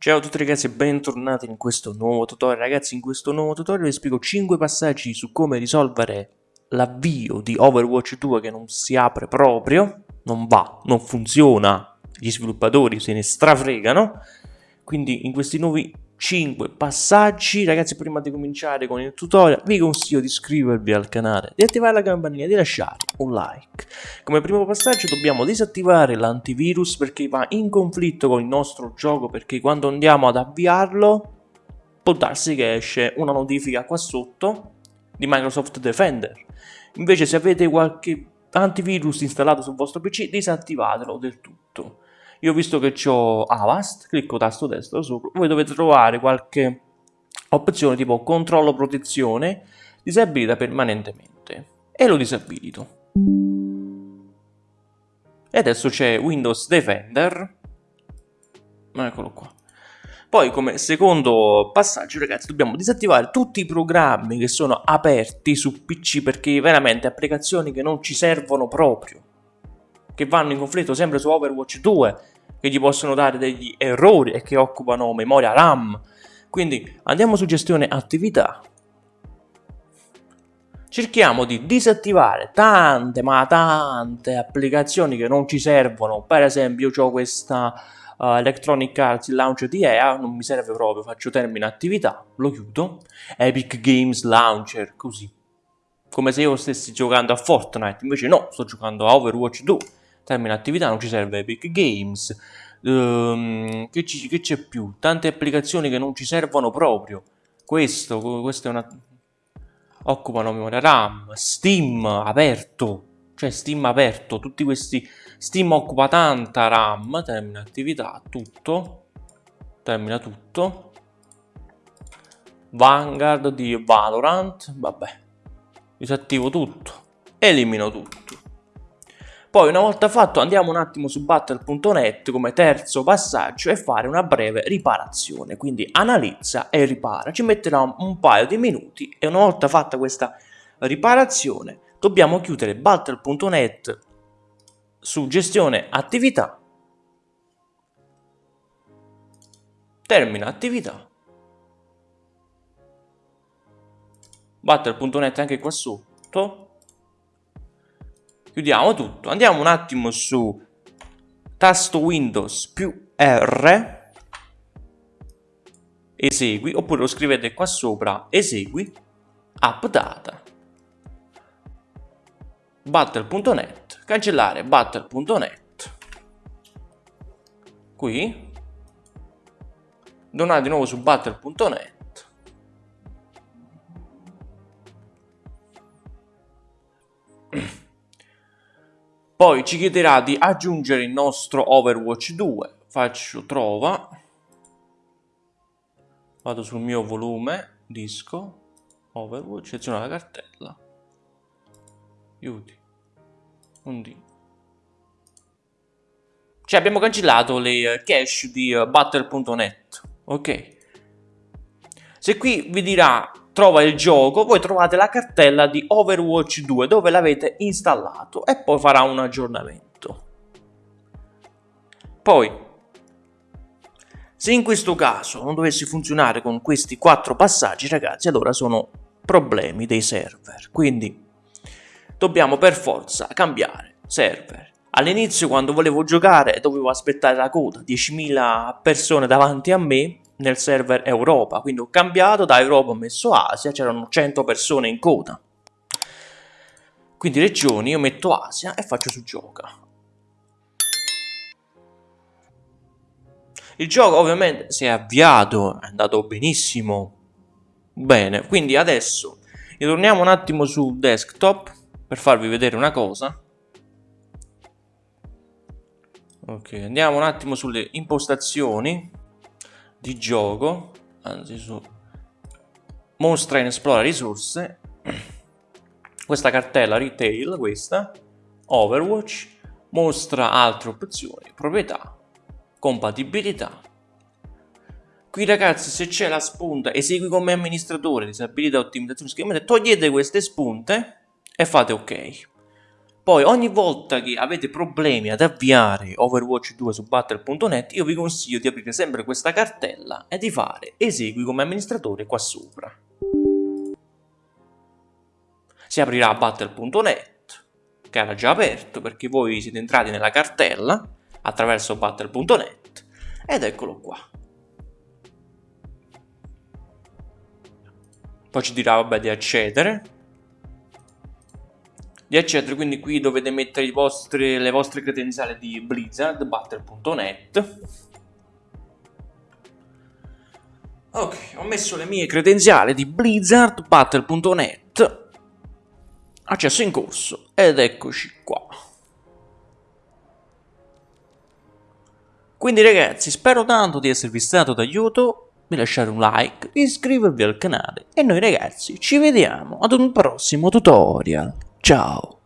Ciao a tutti ragazzi e bentornati in questo nuovo tutorial. Ragazzi in questo nuovo tutorial vi spiego 5 passaggi su come risolvere l'avvio di Overwatch 2 che non si apre proprio Non va, non funziona, gli sviluppatori se ne strafregano. Quindi in questi nuovi 5 passaggi. Ragazzi prima di cominciare con il tutorial vi consiglio di iscrivervi al canale di attivare la campanella e di lasciare un like. Come primo passaggio dobbiamo disattivare l'antivirus perché va in conflitto con il nostro gioco perché quando andiamo ad avviarlo può darsi che esce una notifica qua sotto di Microsoft Defender. Invece se avete qualche antivirus installato sul vostro pc disattivatelo del tutto io visto che ho Avast, clicco tasto destro sopra, voi dovete trovare qualche opzione tipo controllo protezione, disabilita permanentemente e lo disabilito. E adesso c'è Windows Defender, eccolo qua. Poi come secondo passaggio ragazzi dobbiamo disattivare tutti i programmi che sono aperti su PC perché veramente applicazioni che non ci servono proprio che vanno in conflitto sempre su Overwatch 2, che gli possono dare degli errori e che occupano memoria RAM. Quindi andiamo su gestione attività. Cerchiamo di disattivare tante ma tante applicazioni che non ci servono. Per esempio io ho questa uh, Electronic Arts Launcher di EA, non mi serve proprio, faccio termine attività, lo chiudo. Epic Games Launcher, così. Come se io stessi giocando a Fortnite, invece no, sto giocando a Overwatch 2 termine attività non ci serve Epic Games, um, che, c'è più? Tante applicazioni che non ci servono proprio. Questo, questo è una... occupano memoria RAM, Steam aperto, cioè Steam aperto, tutti questi... Steam occupa tanta RAM, termina attività, tutto, termina tutto. Vanguard di Valorant, vabbè, disattivo tutto, elimino tutto. Poi una volta fatto andiamo un attimo su battle.net come terzo passaggio e fare una breve riparazione, quindi analizza e ripara, ci metterà un paio di minuti e una volta fatta questa riparazione dobbiamo chiudere battle.net su gestione attività, termina attività, battle.net anche qua sotto, chiudiamo tutto, andiamo un attimo su tasto Windows più R, esegui, oppure lo scrivete qua sopra, esegui, updata, battle.net, cancellare battle.net, qui, tornare di nuovo su battle.net, Poi ci chiederà di aggiungere il nostro Overwatch 2. Faccio trova. Vado sul mio volume, disco, Overwatch, seleziono la cartella. Aiuti. Un D. Cioè abbiamo cancellato le eh, cache di uh, battle.net. Ok. Se qui vi dirà trova il gioco, voi trovate la cartella di Overwatch 2 dove l'avete installato e poi farà un aggiornamento. Poi, se in questo caso non dovesse funzionare con questi quattro passaggi, ragazzi, allora sono problemi dei server. Quindi dobbiamo per forza cambiare server. All'inizio quando volevo giocare dovevo aspettare la coda, 10.000 persone davanti a me nel server Europa, quindi ho cambiato, da Europa ho messo Asia, c'erano 100 persone in coda. Quindi regioni, io metto Asia e faccio su gioca. Il gioco ovviamente si è avviato, è andato benissimo. Bene, quindi adesso ritorniamo un attimo sul desktop per farvi vedere una cosa. Ok, andiamo un attimo sulle impostazioni di gioco, anzi su mostra in esplora risorse, questa cartella retail, questa, Overwatch, mostra altre opzioni, proprietà, compatibilità. Qui ragazzi se c'è la spunta esegui come amministratore, disabilità, ottimizzazione schermata, togliete queste spunte e fate ok. Poi ogni volta che avete problemi ad avviare Overwatch 2 su Battle.net io vi consiglio di aprire sempre questa cartella e di fare esegui come amministratore qua sopra. Si aprirà Battle.net che era già aperto perché voi siete entrati nella cartella attraverso Battle.net ed eccolo qua. Poi ci dirà vabbè di accedere di accedere quindi qui dovete mettere vostri, le vostre credenziali di Blizzard, Battle.net ok, ho messo le mie credenziali di Blizzard, Battle.net accesso in corso ed eccoci qua. Quindi ragazzi spero tanto di esservi stato d'aiuto. Di lasciare un like, iscrivervi al canale e noi ragazzi ci vediamo ad un prossimo tutorial. Ciao!